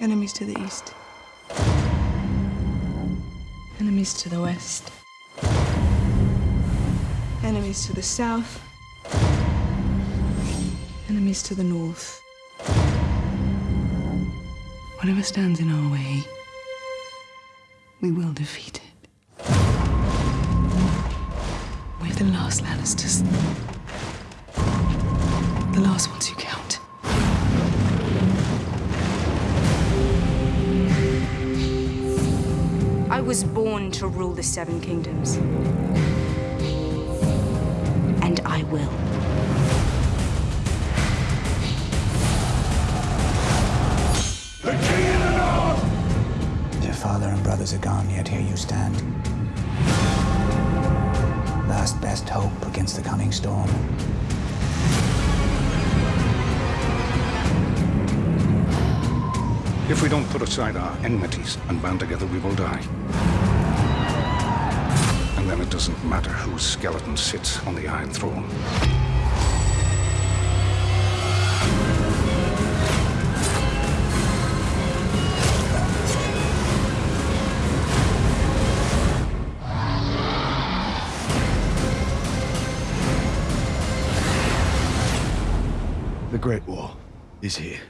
Enemies to the east. Enemies to the west. Enemies to the south. Enemies to the north. Whatever stands in our way, we will defeat it. We're the last Lannisters. The last ones who was born to rule the Seven Kingdoms. And I will. Your father and brothers are gone, yet here you stand. Last best hope against the coming storm. If we don't put aside our enmities and band together, we will die. And then it doesn't matter whose skeleton sits on the Iron Throne. The Great War is here.